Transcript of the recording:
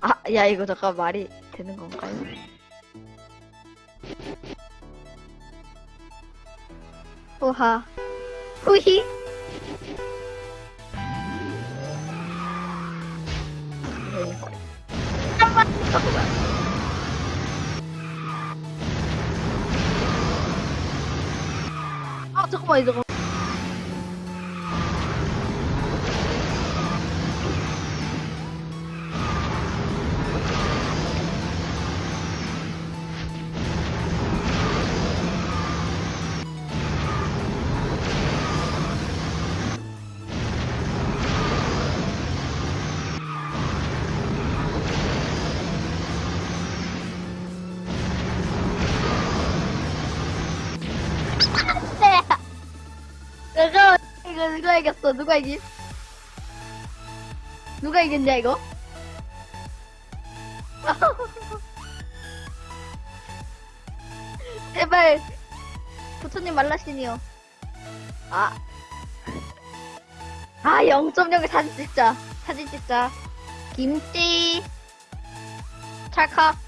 아, 야, 이거 잠깐 말이 되는 건가요? 후하. 후히? 아, 잠깐만, 이거. 이거 누가 이겼어? 누가 이기? 누가 이겼냐 이거? 제발 부처님 말라시니요 아. 아 0.0을 사진 찍자 사진 찍자 김치 찰칵